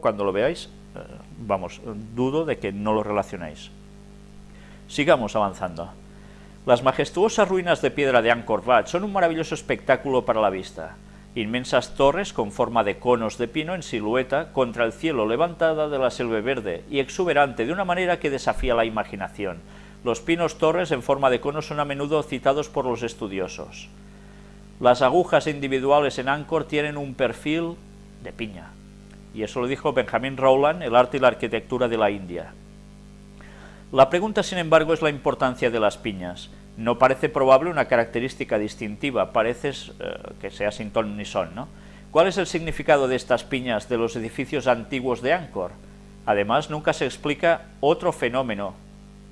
cuando lo veáis, eh, vamos, dudo de que no lo relacionéis. Sigamos avanzando. Las majestuosas ruinas de piedra de Angkor Wat son un maravilloso espectáculo para la vista. Inmensas torres con forma de conos de pino en silueta contra el cielo levantada de la selva verde y exuberante de una manera que desafía la imaginación. Los pinos torres en forma de conos son a menudo citados por los estudiosos. Las agujas individuales en Angkor tienen un perfil de piña. Y eso lo dijo Benjamin Rowland, El arte y la arquitectura de la India. La pregunta, sin embargo, es la importancia de las piñas. No parece probable una característica distintiva, parece eh, que sea sin ton ni son, ¿no? ¿Cuál es el significado de estas piñas de los edificios antiguos de Angkor? Además, nunca se explica otro fenómeno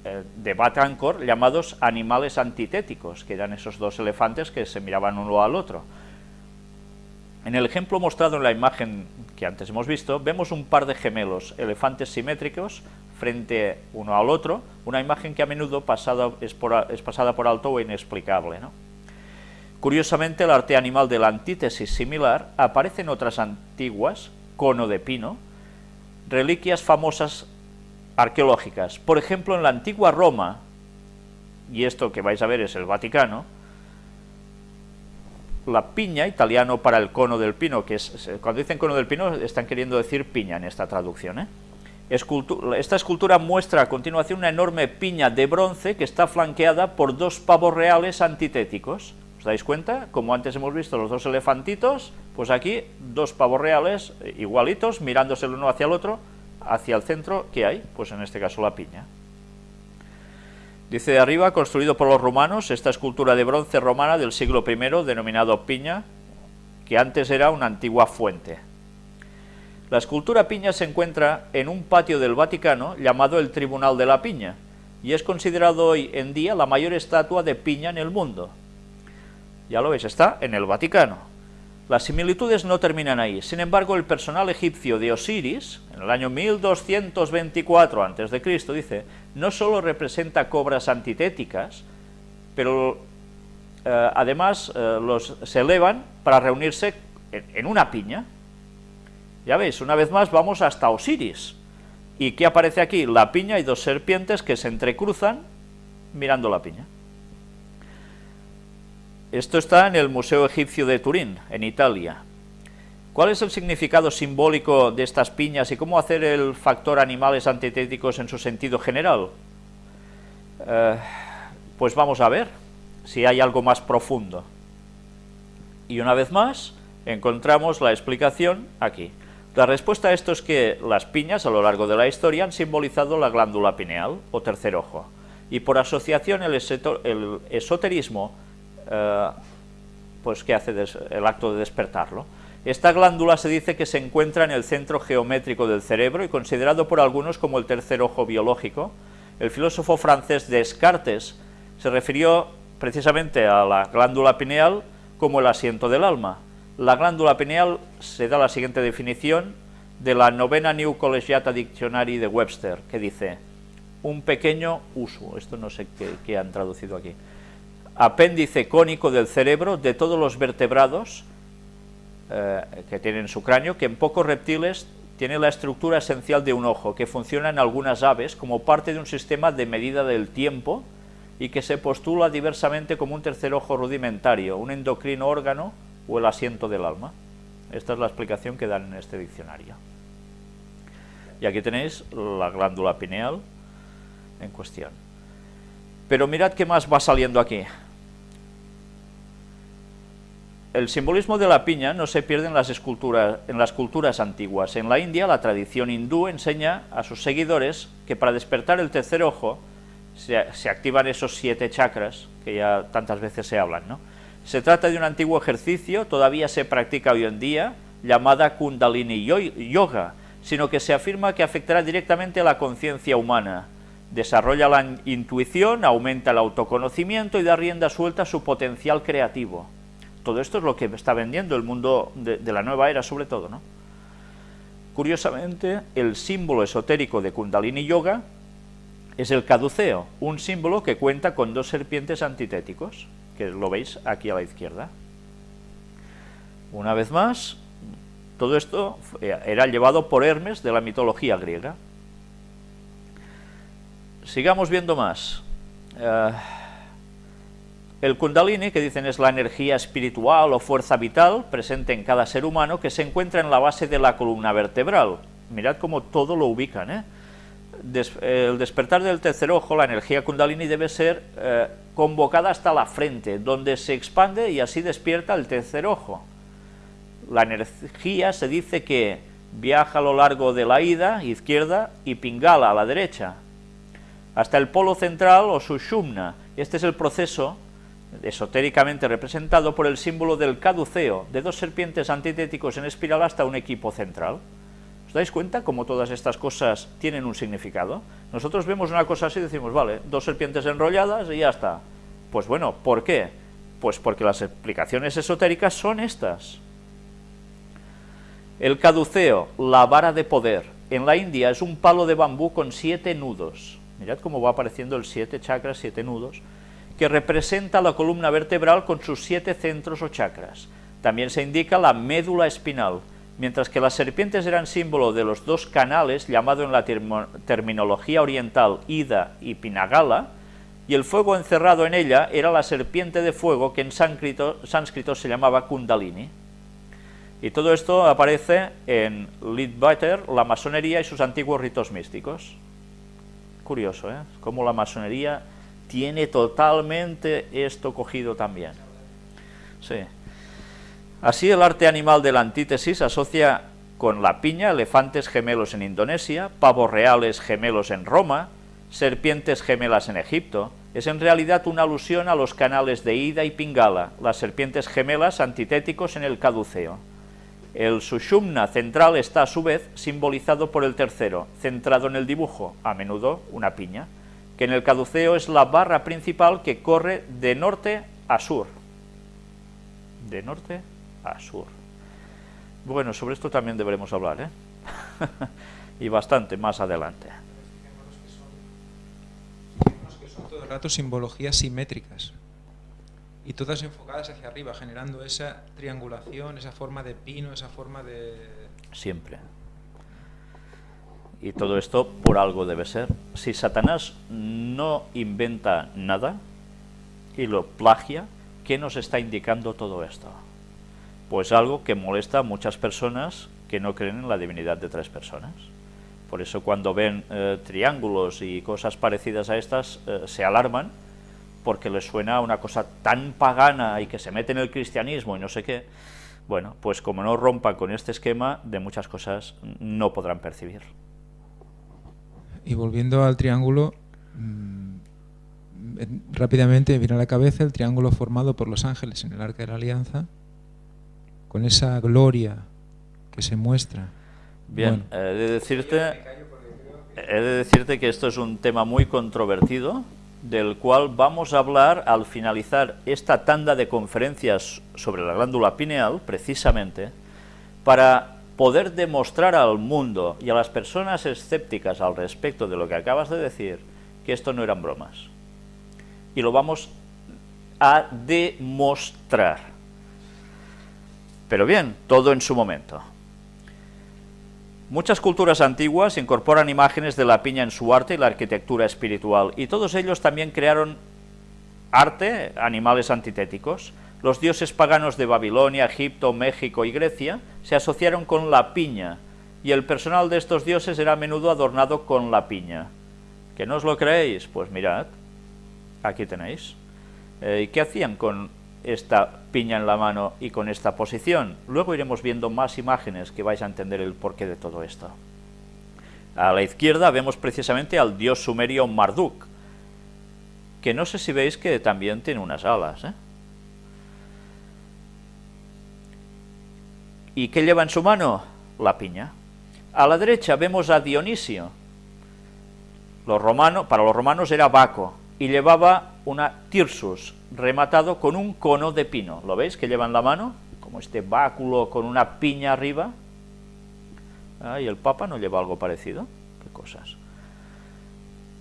eh, de Bat Angkor llamados animales antitéticos, que eran esos dos elefantes que se miraban uno al otro. En el ejemplo mostrado en la imagen que antes hemos visto, vemos un par de gemelos, elefantes simétricos, frente uno al otro, una imagen que a menudo es, pasada por alto o inexplicable. Curiosamente, el arte animal de la antítesis similar aparece en otras antiguas, cono de pino, reliquias famosas arqueológicas. Por ejemplo, en la antigua Roma, y esto que vais a ver es el Vaticano, la piña, italiano para el cono del pino, que es, cuando dicen cono del pino están queriendo decir piña en esta traducción. ¿eh? esta escultura muestra a continuación una enorme piña de bronce que está flanqueada por dos pavos reales antitéticos. ¿Os dais cuenta? Como antes hemos visto los dos elefantitos, pues aquí dos pavos reales eh, igualitos, mirándose el uno hacia el otro, hacia el centro, ¿qué hay? Pues en este caso la piña. Dice de arriba, construido por los romanos, esta escultura de bronce romana del siglo I, denominado Piña, que antes era una antigua fuente. La escultura Piña se encuentra en un patio del Vaticano llamado el Tribunal de la Piña, y es considerado hoy en día la mayor estatua de piña en el mundo. Ya lo veis, está en el Vaticano. Las similitudes no terminan ahí, sin embargo el personal egipcio de Osiris, en el año 1224 a.C., dice, no solo representa cobras antitéticas, pero eh, además eh, los, se elevan para reunirse en, una piña. Ya veis, una vez más vamos hasta Osiris. ¿Y qué aparece aquí? La piña y dos serpientes que se entrecruzan mirando la piña. Esto está en el Museo Egipcio de Turín, en Italia. ¿Cuál es el significado simbólico de estas piñas y cómo hacer el factor animales antitéticos en su sentido general? Eh, pues vamos a ver si hay algo más profundo. Y una vez más, encontramos la explicación aquí. La respuesta a esto es que las piñas a lo largo de la historia han simbolizado la glándula pineal o tercer ojo, y por asociación el esoterismo eh, pues ¿qué hace el acto de despertarlo? Esta glándula se dice que se encuentra en el centro geométrico del cerebro y considerado por algunos como el tercer ojo biológico. El filósofo francés Descartes se refirió precisamente a la glándula pineal como el asiento del alma. La glándula pineal se da la siguiente definición de la novena New Collegiata Dictionary de Webster, que dice, un pequeño uso, esto no sé qué han traducido aquí, apéndice cónico del cerebro de todos los vertebrados eh, que tienen su cráneo, que en pocos reptiles tiene la estructura esencial de un ojo, que funciona en algunas aves como parte de un sistema de medida del tiempo y que se postula diversamente como un tercer ojo rudimentario, un endocrino órgano o el asiento del alma. Esta es la explicación que dan en este diccionario. Y aquí tenéis la glándula pineal en cuestión. Pero mirad qué más va saliendo aquí el simbolismo de la piña no se pierde en las, esculturas, en las culturas antiguas. En la India, la tradición hindú enseña a sus seguidores que para despertar el tercer ojo se, activan esos siete chakras, que ya tantas veces se hablan. ¿no? Se trata de un antiguo ejercicio, todavía se practica hoy en día, llamada Kundalini Yoga, sino que se afirma que afectará directamente a la conciencia humana, desarrolla la intuición, aumenta el autoconocimiento y da rienda suelta a su potencial creativo. Todo esto es lo que está vendiendo el mundo de, la nueva era sobre todo. ¿no? Curiosamente, el símbolo esotérico de Kundalini Yoga es el caduceo, un símbolo que cuenta con dos serpientes antitéticos, que lo veis aquí a la izquierda. Una vez más, Todo esto era llevado por Hermes de la mitología griega. Sigamos viendo más. Eh, el kundalini, que dicen es la energía espiritual o fuerza vital presente en cada ser humano que se encuentra en la base de la columna vertebral. Mirad cómo todo lo ubican. ¿eh? el despertar del tercer ojo, la energía kundalini debe ser eh, convocada hasta la frente, donde se expande y así despierta el tercer ojo. La energía se dice que viaja a lo largo de la ida, izquierda, y pingala, a la derecha, hasta el polo central o sushumna. Este es el proceso esotéricamente representado por el símbolo del caduceo, de dos serpientes antitéticos en espiral hasta un equipo central. ¿Os dais cuenta cómo todas estas cosas tienen un significado? Nosotros vemos una cosa así y decimos, vale, dos serpientes enrolladas y ya está. Pues bueno, ¿por qué? Pues porque las explicaciones esotéricas son estas. El caduceo, la vara de poder, en la India es un palo de bambú con siete nudos. Mirad cómo va apareciendo el siete chakras, siete nudos, que representa la columna vertebral con sus siete centros o chakras. También se indica la médula espinal, mientras que las serpientes eran símbolo de los dos canales, llamado en la terminología oriental Ida y Pinagala, y el fuego encerrado en ella era la serpiente de fuego que en sánscrito, se llamaba Kundalini. Y todo esto aparece en Leadbeater, la masonería y sus antiguos ritos místicos. Curioso, ¿eh? Cómo la masonería tiene totalmente esto cogido también. Sí. Así el arte animal de la antítesis asocia con la piña elefantes gemelos en Indonesia, pavos reales gemelos en Roma, serpientes gemelas en Egipto, es en realidad una alusión a los canales de Ida y Pingala, las serpientes gemelas antitéticos en el caduceo. El sushumna central está a su vez simbolizado por el tercero, centrado en el dibujo, a menudo una piña, que en el caduceo es la barra principal que corre de norte a sur. De norte a sur. Bueno, sobre esto también deberemos hablar, ¿eh? y bastante más adelante. que son todo el rato simbologías simétricas y todas enfocadas hacia arriba, generando esa triangulación, esa forma de pino, esa forma de... Siempre. Y todo esto por algo debe ser. Si Satanás no inventa nada y lo plagia, ¿qué nos está indicando todo esto? Pues algo que molesta a muchas personas que no creen en la divinidad de tres personas. Por eso cuando ven eh, triángulos y cosas parecidas a estas, eh, se alarman porque les suena una cosa tan pagana y que se mete en el cristianismo y no sé qué. Bueno, pues como no rompan con este esquema, de muchas cosas no podrán percibir. Y volviendo al triángulo, mm, rápidamente viene a la cabeza el triángulo formado por los ángeles en el Arca de la Alianza, con esa gloria que se muestra. Bien, he, de decirte, he de decirte que esto es un tema muy controvertido, del cual vamos a hablar al finalizar esta tanda de conferencias sobre la glándula pineal, precisamente, para poder demostrar al mundo y a las personas escépticas al respecto de lo que acabas de decir, que esto no eran bromas. Y lo vamos a demostrar. Pero bien, todo en su momento. Muchas culturas antiguas incorporan imágenes de la piña en su arte y la arquitectura espiritual, y todos ellos también crearon arte, animales antitéticos. Los dioses paganos de Babilonia, Egipto, México y Grecia se asociaron con la piña, y el personal de estos dioses era a menudo adornado con la piña. ¿Que no os lo creéis? Pues mirad, aquí tenéis. Eh, ¿Y qué hacían con esta piña en la mano y con esta posición. Luego iremos viendo más imágenes que vais a entender el porqué de todo esto. A la izquierda vemos precisamente al dios sumerio Marduk, que no sé si veis que también tiene unas alas. ¿eh? ¿Y qué lleva en su mano? La piña. A la derecha vemos a Dionisio. Para los romanos era Baco, y llevaba una tirsus, rematado con un cono de pino. ¿Lo veis que lleva en la mano? Como este báculo con una piña arriba. Ah, ¿Y el Papa no lleva algo parecido? ¿Qué cosas?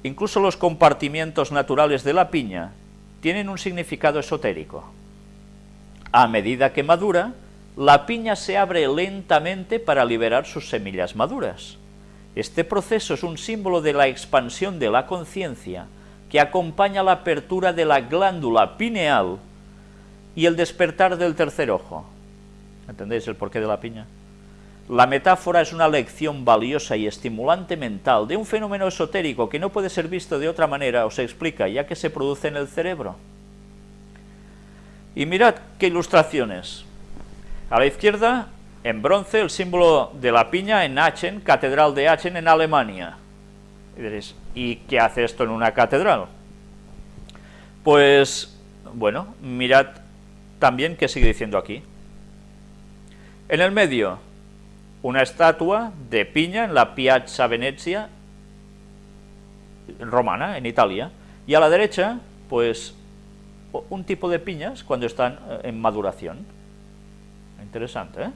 Incluso los compartimientos naturales de la piña tienen un significado esotérico. A medida que madura, la piña se abre lentamente para liberar sus semillas maduras. Este proceso es un símbolo de la expansión de la conciencia que acompaña la apertura de la glándula pineal y el despertar del tercer ojo. ¿Entendéis el porqué de la piña? La metáfora es una lección valiosa y estimulante mental de un fenómeno esotérico que no puede ser visto de otra manera o se explica, ya que se produce en el cerebro. Y mirad qué ilustraciones. A la izquierda, en bronce, el símbolo de la piña en Aachen, Catedral de Aachen en Alemania. Y diréis, ¿y qué hace esto en una catedral? Pues, bueno, mirad también qué sigue diciendo aquí. En el medio, una estatua de piña en la Piazza Venezia romana, en Italia, y a la derecha, pues, un tipo de piñas cuando están eh, en maduración. Interesante, ¿eh?